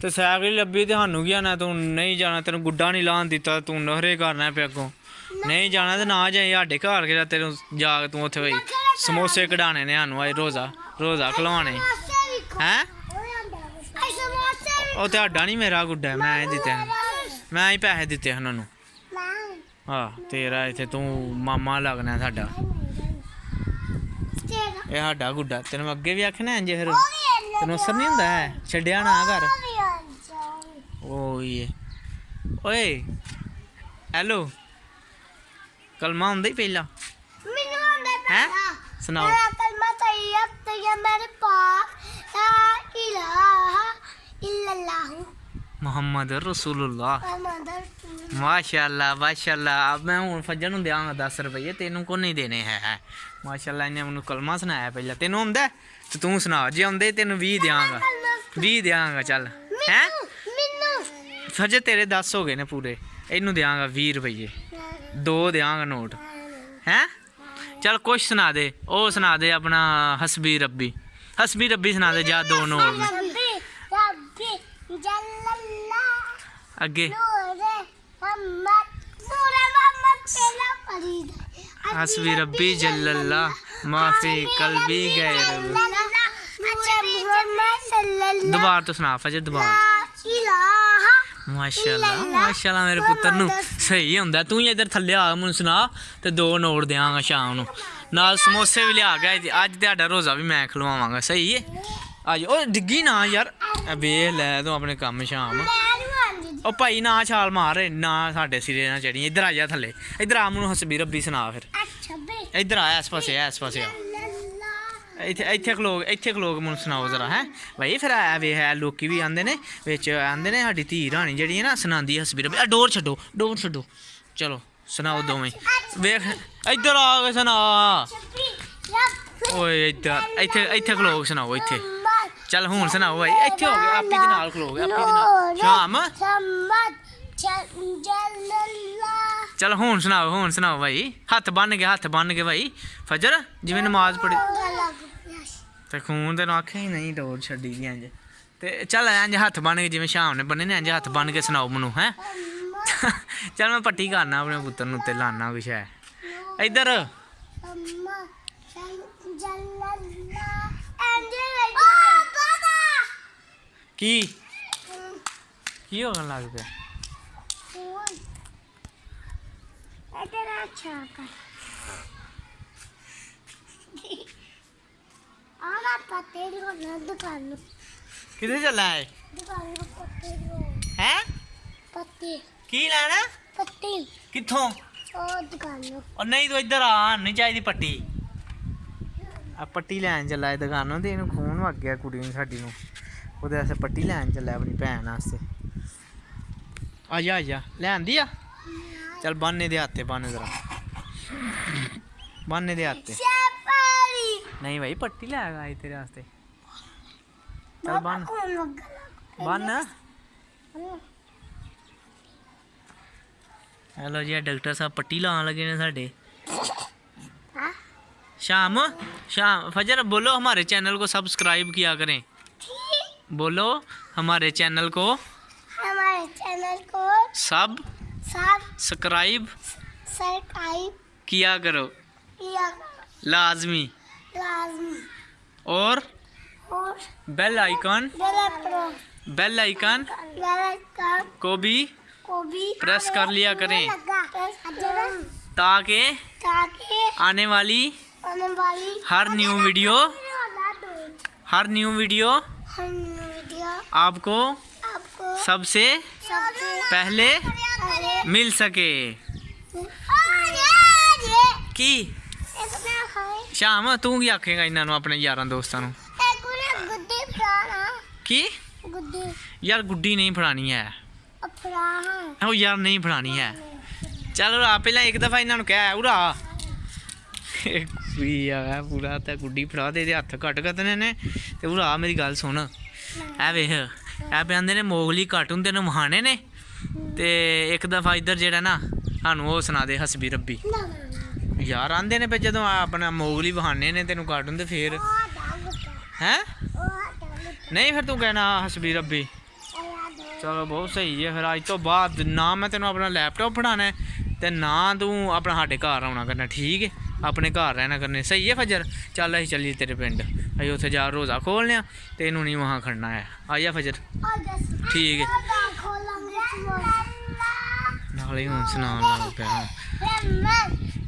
ਤੇ ਸਾਈਕਲ ਹੀ ਲੱਭੀ ਤੇ ਸਾਨੂੰ ਕੀ ਆਣਾ, ਤੂੰ ਨਹੀਂ ਜਾਣਾ, ਤੈਨੂੰ ਗੁੱਡਾ ਨਹੀਂ ਲਾਣ ਦਿੱਤਾ, ਤੂੰ ਨਹਰੇ ਕਰਨਾ ਪਿਆ ਅੱਗੋਂ ਨਹੀਂ ਜਾਣਾ ਤੇ ਨਾ ਜਾਈ, ਸਾਡੇ ਘਰ ਕਿਹੜਾ ਤੈਨੂੰ ਜਾ ਕੇ ਤੂੰ ਉੱਥੇ ਬਈ, ਸਮੋਸੇ ਕਢਾਣੇ ਨੇ ਸਾਨੂੰ ਅੱਜ ਰੋਜ਼ਾ ਰੋਜ਼ਾ ਖਲਵਾਣੇ ਹੈ? ਉਹ ਤੁਹਾਡਾ ਨਹੀਂ ਮੇਰਾ ਗੁੱਡਾ, ਮੈਂ ਹੀ ਦਿੱਤੇ ਮੈਂ ਹੀ ਪੈਸੇ ਦਿੱਤੇ ਉਹਨਾਂ ਨੂੰ। ਹਾਂ, ਤੇਰਾ ਇੱਥੇ ਤੂੰ ਮਾਮਾ ਲੱਗਣਾ ਸਾਡਾ। ਇਹ ਸਾਡਾ ਗੁੱਡਾ, ਤੈਨੂੰ ਅੱਗੇ ਵੀ ਆਖਣਾ ਇੰਜ ਫਿਰ? ਤੈਨੂੰ ਅਸਰ ਨਹੀਂ ਹੁੰਦਾ ਹੈ? ਛੱਡਿਆ ਨਾ वही है। ओए हेलो कलमा आंदा ही पहला। मेनू आंदा है सुनाओ। मेरा कलमा सही है तो ये तो मेरे पास ला इलाहा इल्लल्लाह मोहम्मद रसूलुल्लाह। माशाल्लाह माशाल्लाह। अब मैं हूँ फजर नु देंगा दस रुपये तेनों को नहीं देने है माशाल्लाह इन्हें मैंने कलमा सुनाया पहला। तेनों आंदा तो तू सुना जे आंदे तेनों भी देंगा भी देंगा चल। हैं? तो ਸਜੇ ਤੇਰੇ 10 ਹੋ ਗਏ ਨੇ ਪੂਰੇ। ਇਹਨੂੰ ਦਿਆਂਗਾ 20 ਰੁਪਏ ਦੋ ਦਿਆਂਗਾ ਨੋਟ। ਹੈ? ਚਲ ਕੁਛ ਸੁਣਾ ਦੇ। ਉਹ ਸੁਣਾ ਦੇ ਆਪਣਾ ਹਸਬੀ ਰੱਬੀ। ਹਸਬੀ ਰੱਬੀ ਸੁਣਾ ਦੇ ਜਾ ਦੋ ਨੋਟ। ਅੱਗੇ। ਹਸਬੀ ਰੱਬੀ ਜੱਲੱਲਾ ਮਾਫੀ ਕਲਬੀ ਗੈਰ। ਦੁਬਾਰਾ ਤੋਂ ਸੁਣਾ ਫਜੇ ਦੁਬਾਰ। ਇਲਾਹਾ ਮਾਸ਼ਾਅੱਲਾ ਮਾਸ਼ਾਅੱਲਾ ਮੇਰੇ ਪੁੱਤਰ ਨੂੰ ਸਹੀ ਹੁੰਦਾ ਤੂੰ ਹੀ ਇੱਧਰ ਥੱਲੇ ਆ ਮੈਨੂੰ ਸੁਣਾ ਤੇ ਦੋ ਨੋਟ ਦਿਆਂਗਾ ਸ਼ਾਮ ਨੂੰ ਨਾਲ ਸਮੋਸੇ ਵੀ ਲਿਆ ਗਿਆ ਜੀ। ਅੱਜ ਤੁਹਾਡਾ ਰੋਜ਼ਾ ਵੀ ਮੈਂ ਖਲਵਾਵਾਂਗਾ ਸਹੀ ਹੈ ਅੱਜ ਓਏ ਡਿੱਗੀ ਨਾ ਯਾਰ ਇਹ ਵੇਖ ਲੈ ਤੂੰ ਆਪਣੇ ਕੰਮ ਸ਼ਾਮ ਮੈਂ ਨਹੀਂ ਆਂਦੀ ਉਹ ਭਾਈ ਨਾ ਛਾਲ ਮਾਰ ਨਾ ਸਾਡੇ ਸਿਰੇ ਨਾ ਚੜੀ ਇੱਧਰ ਆ ਜਾ ਥੱਲੇ ਇੱਧਰ ਆ ਮੈਨੂੰ ਹਸਬੀ ਰੱਬੀ ਸੁਣਾ ਫਿਰ ਇੱਥੇ ਇੱਥੇ ਖਲੋਗ ਇੱਥੇ ਖਲੋਗ ਮੈਨੂੰ ਸੁਣਾਓ ਜ਼ਰਾ, ਹੈ? ਭਾਈ ਫਿਰ ਆ ਵੇ ਹੈ ਲੋਕੀ ਵੀ ਆਂਦੇ ਨੇ, ਵਿੱਚ ਆਂਦੇ ਨੇ ਸਾਡੀ ਧੀ ਰਾਣੀ ਜਿਹੜੀ ਹੈ ਨਾ, ਸੁਣਾਉਂਦੀ ਹੈ ਹਸਬੀਰ ਆ ਡੋਰ ਛੱਡੋ ਡੋਰ ਛੱਡੋ। ਚਲੋ, ਸੁਣਾਓ ਦੋਵੇਂ। ਵੇਖ, ਇੱਧਰ ਆ ਕੇ ਸੁਣਾ। ਓਏ, ਇੱਧਰ, ਇੱਥੇ ਇੱਥੇ ਖਲੋਗ ਸੁਣਾਓ, ਇੱਥੇ। ਮੁਹੰਮਦ ਚੱਲ ਹੁਣ ਸੁਣਾਓ ਭਾਈ ਇੱਥੇ ਹੋ ਗਿਆ, ਆਪੀ ਦੇ ਨਾਲ ਖਲੋਗ ਆਪੀ ਦੇ ਨਾਲ। ਸ਼ਾਮ। ਚਲ ਹੁਣ ਸੁਣਾਓ ਹੁਣ ਸੁਣਾਓ ਭਾਈ ਹੱਥ ਬੰਨ ਕੇ, ਹੱਥ ਬੰਨ ਕੇ ਭਾਈ ਫਜਰ, ਜਿਵੇਂ ਨਮਾਜ਼ ਪੜ੍ਹੀ ਤੇ ਖੂਨ ਤੇ ਆਖਿਆ ਹੀ ਨਹੀਂ ਡੋਰ ਛੱਡੀ ਦੀ ਇੰਜ ਤੇ ਚੱਲ ਇੰਜ ਹੱਥ ਬਣ ਕੇ ਜਿਵੇਂ ਸ਼ਾਮ ਨੇ ਬੰਨੇ ਨੇ ਇੰਜ ਹੱਥ ਬੰਨ ਕੇ ਸੁਣਾਓ ਮੈਨੂੰ ਹੈ ਚੱਲ ਮੈਂ ਪੱਟੀ ਕਰਨਾ ਆਪਣੇ ਪੁੱਤਰ ਨੂੰ ਤੇ ਲਾਣਾ ਕੁਛ ਹੈ ਇੱਧਰ ਕੀ ਕੀ ਹੋਣ ਲੱਗ ਪਿਆ ਫੋਨ ਇਧਰ ਅੱਛਾ ਆਗਾ ਪੱਤੇ ਦੁਕਾਨ ਕਿੱਥੇ ਚੱਲਾ ਹੈ ਦੁਕਾਨ ਪੱਤੇ ਨੂੰ ਹੈ? ਪੱਤੇ। ਕੀ ਲੈਣਾ? ਪੱਤੇ। ਕਿੱਥੋਂ? ਉਹ ਦੁਕਾਨ ਉਹ ਨਹੀਂ ਤੂੰ ਇੱਧਰ ਆ ਨਹੀਂ ਚਾਹੀਦੀ ਪੱਟੀ। ਆ ਪੱਟੀ ਲੈਣ ਚੱਲਾ ਹੈ ਦੁਕਾਨੋਂ ਤੇ ਇਹਨੂੰ ਖੂਨ ਵਗ ਗਿਆ ਕੁੜੀ ਨੂੰ ਸਾਡੀ ਨੂੰ। ਉਹਦੇ ਵਾਸਤੇ ਪੱਟੀ ਲੈਣ ਚੱਲਾ ਆਪਣੀ ਭੈਣ ਵਾਸਤੇ। ਆ ਜਾ ਆ ਜਾ। ਲੈਂਦੀ ਆ? ਚੱਲ ਬੰਨੇ ਦੇ ਹੱਥੇ ਬੰਨ ਜ਼ਰਾ ਬੰਨੇ ਦੇ ਹੱਥੇ नहीं भाई पट्टी ले आएगा तेरे वास्ते। चल बन। बन। हेलो जी डॉक्टर साहब पट्टी लाने लगे ने साडे हाँ? शाम शाम फजर बोलो हमारे चैनल को सब्सक्राइब किया करें। बोलो हमारे चैनल को। हमारे चैनल को सब सब सब्सक्राइब किया करो। किया लाजमी। लाजमी और और बेल आइकन बेल आइकन को भी को भी प्रेस कर लिया करें। ताकि आने वाली हर न्यू वीडियो हर न्यू वीडियो आपको सबसे पहले मिल सके। की? ਸ਼ਾਮ ਤੂੰ ਕੀ ਆਖੇਗਾ ਇਹਨਾਂ ਨੂੰ ਆਪਣੇ ਯਾਰਾਂ ਦੋਸਤਾਂ ਨੂੰ? ਕੀ? ਗੁੱਡੀ। ਯਾਰ ਗੁੱਡੀ ਨਹੀਂ ਫੜਾਣੀ ਹੈ। ਫੜਾ। ਉਹ ਯਾਰ ਨਹੀਂ ਫੜਾਣੀ ਹੈ। ਚੱਲ ਉਰਾ ਪਹਿਲਾਂ ਇੱਕ ਦਫਾ ਇਹਨਾਂ ਨੂੰ ਕਹਿ ਉਰਾ। ਵੀ ਆ ਪੂਰਾ ਤਾਂ ਗੁੱਡੀ ਫੜਾ ਦੇ ਦੇ ਹੱਥ ਘਟ ਗਤਨੇ ਨੇ। ਤੇ ਉਰਾ ਮੇਰੀ ਗੱਲ ਸੁਣ। ਐ ਵੇਖ ਐ ਬੰਦੇ ਨੇ ਮੋਗਲੀ ਘਟ ਹੁੰਦੇ ਨੇ ਮਹਾਨੇ ਨੇ। ਤੇ ਇੱਕ ਦਫਾ ਇੱਧਰ ਜਿਹੜਾ ਨਾ ਸਾਨੂੰ ਉਹ ਸੁਣਾ ਦੇ ਹਸਬੀ ਰੱਬੀ। ਯਾਰ ਆਂਦੇ ਨੇ ਫੇ ਜਦੋਂ ਆਪਣਾ ਮੋਗਲੀ ਬਹਾਨੇ ਨੇ ਤੈਨੂੰ ਕਾਟੂਨ ਤੇ ਫੇਰ। ਹੈ? ਨਹੀਂ ਫਿਰ ਤੂੰ ਕਹਿਣਾ ਹਸਬੀ ਰੱਬੀ। ਚਲੋ ਬਹੁਤ ਸਹੀ ਹੈ ਫਿਰ ਅੱਜ ਤੋਂ ਬਾਅਦ ਨਾ ਮੈਂ ਤੈਨੂੰ ਆਪਣਾ ਲੈਪਟਾਪ ਫੜਾਣਾ ਹੈ ਤੇ ਨਾ ਤੂੰ ਆਪਣਾ ਸਾਡੇ ਘਰ ਆਉਣਾ ਕਰਨਾ ਠੀਕ ਹੈ? ਆਪਣੇ ਘਰ ਰਹਿਣਾ ਕਰਨੇ ਸਹੀ ਹੈ ਫਜਰ? ਚੱਲ ਅਸੀਂ ਚੱਲੀਏ ਤੇਰੇ ਪਿੰਡ। ਅਸੀਂ ਉੱਥੇ ਜਾ ਰੋਜ਼ਾ ਖੋਲਨੇ ਆ ਤੇ ਇਹਨੂੰ ਨਹੀਂ ਵਹਾਂ ਖੜਨਾ ਹੈ। ਜਾ ਫਜਰ। ਠੀਕ ਹੈ। ਨਾਲੇ ਹੁਣ ਸੁਣਾਉਣ ਲੱਗ ਪਿਆ।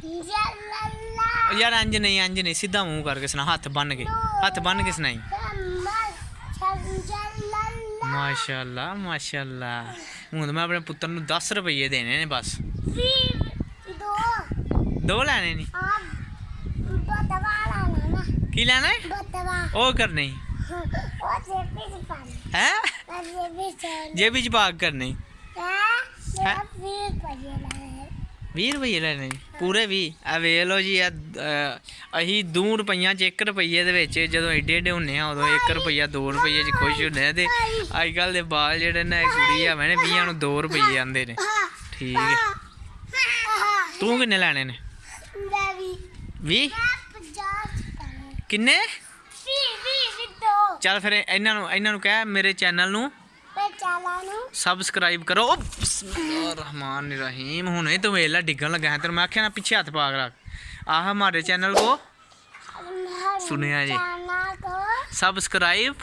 ਹੁਣ। ਰਮਨ ਜਲਲਾ ਉਹ ਯਾਰ ਇੰਜ ਨਹੀਂ ਇੰਜ ਨਹੀਂ ਸਿੱਧਾ ਮੂੰਹ ਕਰਕੇ ਸੁਣਾ ਹੱਥ ਬੰਨ ਕੇ ਹੱਥ ਬੰਨ ਕੇ ਸੁਣਾਈ ਰਮਨ ਜਲਲਾ ਮਾਸ਼ਾਅੱਲਾ ਮਾਸ਼ਾਅੱਲਾ ਹੁਣ ਤਾਂ ਮੈਂ ਆਪਣੇ ਪੁੱਤਰ ਨੂੰ 10 ਰੁਪਏ ਦੇਣੇ ਨੇ ਬਸ ਫਿਰ ਦੋ ਦੋ ਲੈਣੇ ਨਹੀਂ ਆ ਬਤਵਾ ਲਾਣਾ ਨਾ ਕੀ ਲੈਣਾ ਹੈ ਬਤਵਾ ਉਹ ਕਰਨੀ 20 ਰੁਪਏ ਲੈਣੇ ਜੀ ਪੂਰੇ 20 ਆ ਵੇਖ ਲਓ ਜੀ ਆ ਅਸੀਂ 2 ਰੁਪਈਆਂ ਚ 1 ਰੁਪਈਏ ਦੇ ਵਿੱਚ ਜਦੋਂ ਏਡੇ ਏਡੇ ਹੁੰਨੇ ਆ ਉਦੋਂ 1 ਰੁਪਈਆ 2 ਰੁਪਈਏ ਚ ਖੁਸ਼ ਹੁੰਦੇ ਆ ਤੇ ਅੱਜ ਕੱਲ ਦੇ ਬਾਲ ਜਿਹੜੇ ਨੇ ਕੁੜੀ ਆ ਮੈਨੇ 20 ਨੂੰ 2 ਰੁਪਈਏ ਆਂਦੇ ਨੇ। ਠੀਕ ਹੈ। ਤੂੰ ਕਿੰਨੇ ਲੈਣੇ ਨੇ? ਮੈਂ ਵੀ। 20 ਪੰਜਾਹ ਚ ਪਾਣੀ ਕਿੰਨੇ? ਵੀ ਵੀ ਵੀ ਦੋ। ਚੱਲ ਫਿਰ ਇਹਨਾਂ ਨੂੰ ਇਹਨਾਂ ਨੂੰ ਕਹਿ ਮੇਰੇ ਚੈਨਲ ਨੂੰ। ਚਾਲਾ ਨੂੰ। सबसक्राइब करो। रहमान रहीम ਰਹਿਮਾਨ ਰਹੀਮ ਹੁਣੇ ਤੋਂ ਵੇਲਾ ਡਿੱਗਣ ਲੱਗਾ ਹੈ ਤੈਨੂੰ ਮੈਂ ਆਖਿਆ ਨਾ ਪਿੱਛੇ ਹੱਥ ਪਾ ਕੇ ਰੱਖ ਆਹ ਹਮਾਰੇ जी। सबसक्राइब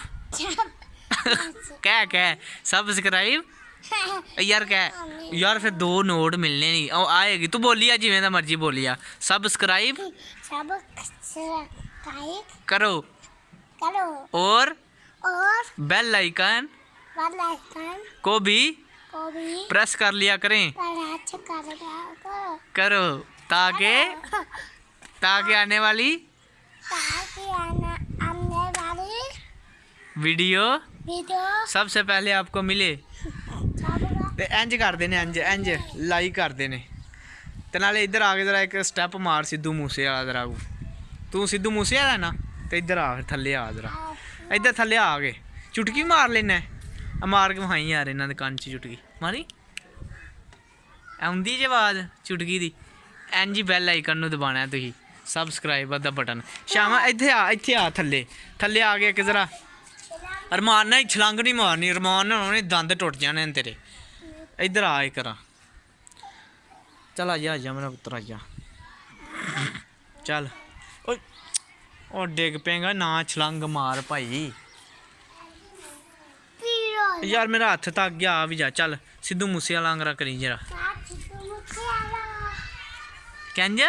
क्या क्या सबसक्राइब यार क्या यार फिर दो नोट मिलने नहीं। आएगी। तू बोलिया जिम्मे का मर्ज़ी बोलिया। सबसक्राइब करो। करो। और और बेल आइकन को भी प्रेस कर लिया करें। करो ताकि ताकि आने वाली? वीडियो? सबसे पहले आपको मिले। इंज कर देने इंज इंज लाई कर देने। ते नाले इधर आ गए जरा एक स्टेप मार सिद्धू मूसे वाला जरा तू सिद्धू मूसे वाला ना? तो इधर आ थले आ जरा। इधर थले आ गए चुटकी मार लेना। ਆ ਮਾਰ ਕੇ ਵਹਾਈ ਯਾਰ ਇਹਨਾਂ ਦੇ ਕੰਨ 'ਚ ਚੁਟਕੀ। ਮਾਰੀ? ਆਉਂਦੀ ਜੇ ਆਵਾਜ਼ ਚੁਟਕੀ ਦੀ। ਇੰਜ ਜੀ ਬੈਲ ਆਈਕਨ ਨੂੰ ਦਬਾਣਾ ਤੁਸੀਂ। ਸਬਸਕ੍ਰਾਈਬ ਦਾ ਬਟਨ ਸ਼ਾਮਾ, ਇੱਥੇ ਆ ਇੱਥੇ ਆ ਥੱਲੇ। ਥੱਲੇ ਆ ਕੇ ਇੱਕ ਜਰਾ ਅਰਮਾਨ ਨਾਲ ਛਲੰਗ ਨਹੀਂ ਮਾਰਨੀ। ਅਰਮਾਨ ਨਾਲ ਉਹਨੇ ਦੰਦ ਟੁੱਟ ਜਾਣੇ ਨੇ ਤੇਰੇ। ਇੱਧਰ ਆ ਇੱਕ ਰਾ। ਚਲ ਆ ਜਾ ਆ ਜਾ ਮੇਰਾ ਪੁੱਤਰ, ਆ ਜਾ। ਚੱਲ। ਓਏ, ਉਹ ਡਿੱਗ ਪੇਗਾ ਨਾ ਛਲੰਗ ਮਾਰ ਭਾਈ। ਯਾਰ ਮੇਰਾ ਹੱਥ ਤੱਕ ਗਿਆ ਆ ਵੀ ਜਾ, ਚੱਲ ਸਿੱਧੂ ਮੂਸੇ ਵਾਲਾ ਅੰਗਰਾ ਕਰੀ ਜਰਾ। ਕਹਿੰਜ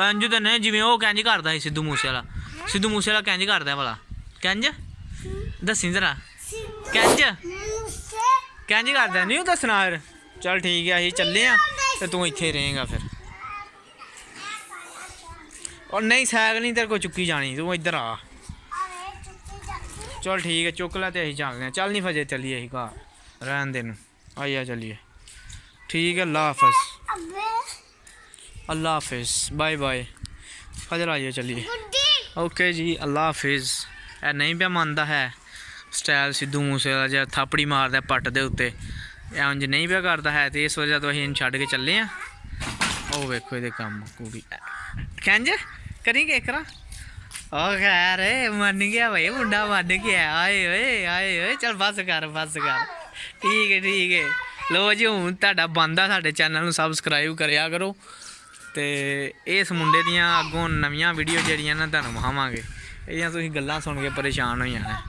ਅੰਜੂ ਤਾਂ ਨਹੀਂ, ਜਿਵੇਂ ਉਹ ਕਹਿੰਜ ਕਰਦਾ ਸੀ ਸਿੱਧੂ ਮੂਸੇ ਵਾਲਾ ਸਿੱਧੂ ਮੂਸੇ ਵਾਲਾ ਕਹਿੰਜ ਕਰਦਾ ਵਾਲਾ ਕਹਿੰਜ ਦੱਸੀ ਜਰਾ। ਕਹਿੰਜ ਕਹਿੰਜ ਕਰਦਾ ਨਹੀਂ ਉਹ ਦੱਸਣਾ ਯਾਰ ਚੱਲ ਠੀਕ ਹੈ ਅਸੀਂ ਚੱਲੇ ਆ ਤੇ ਤੂੰ ਇੱਥੇ ਰਹੇਗਾ ਫਿਰ। ਔਰ ਨਹੀਂ, ਸਾਈਕਲ ਨਹੀਂ ਤੇਰੇ ਕੋ ਚੁੱਕੀ ਜਾਣੀ, ਤੂੰ ਇੱਧਰ ਆ। ਚਲ ਠੀਕ ਹੈ, ਚੁੱਕ ਲੈ ਤੇ ਅਸੀਂ ਚੱਲਦੇ ਹਾਂ। ਚੱਲ ਨਹੀਂ ਫਜੇ, ਚੱਲੀਏ ਅਸੀਂ ਘਰ। ਰਹਿਣ ਦੇ ਨੂੰ ਆਈਆ ਚੱਲੀਏ। ਠੀਕ ਹੈ, ਅੱਲਾ ਹਾਫਿਜ਼। ਅੱਲਾ ਹਾਫਿਜ਼। Bye bye. ਫਜਰ ਆਈਏ ਚੱਲੀਏ। ਓਕੇ ਜੀ, ਅੱਲਾ ਹਾਫਿਜ਼। ਇਹ ਨਹੀਂ ਪਿਆ ਮੰਨਦਾ ਹੈ। ਸਟਾਈਲ ਸਿੱਧੂ ਮੂਸੇ ਵਾਲਾ ਜਿਹਾ ਥਾਪੜੀ ਮਾਰਦਾ ਪੱਟ ਦੇ ਉੱਤੇ। ਇਹ ਇੰਜ ਨਹੀਂ ਪਿਆ ਕਰਦਾ ਹੈ ਤੇ ਇਸ ਵਜ੍ਹਾ ਤੋਂ ਅਸੀਂ ਇਹਨੂੰ ਛੱਡ ਕੇ ਚੱਲੇ ਆ ਉਹ ਵੇਖੋ ਇਹਦੇ ਕੰਮ ਕੁੜੀ। ਕਹਿੰਜ ਕਰੀਂਗੇ ਕਰਾ ਉਹ ਖੈਰ ਏ, ਮੰਨ ਗਿਆ ਬਈ ਮੁੰਡਾ ਮੰਨ ਗਿਆ। ਆਏ ਓਏ ਆਏ ਓਏ ਚਲ ਬਸ ਕਰ ਬਸ ਕਰ। ਠੀਕ ਹੈ ਠੀਕ ਹੈ। ਲੋ ਜੀ ਹੁਣ ਤੁਹਾਡਾ ਬੰਦਾ ਸਾਡੇ ਚੈਨਲ ਨੂੰ ਸਬਸਕ੍ਰਾਈਬ ਕਰਿਆ ਕਰੋ। ਤੇ ਇਸ ਮੁੰਡੇ ਦੀਆਂ ਅੱਗੋਂ ਨਵੀਆਂ ਵੀਡੀਓ ਜਿਹੜੀਆਂ ਨਾ ਤੁਹਾਨੂੰ ਵਿਖਾਵਾਂਗੇ। ਇਹਦੀਆਂ ਤੁਸੀਂ ਗੱਲਾਂ ਸੁਣ ਕੇ ਪਰੇਸ਼ਾਨ ਹੋ ਜਾਣਾ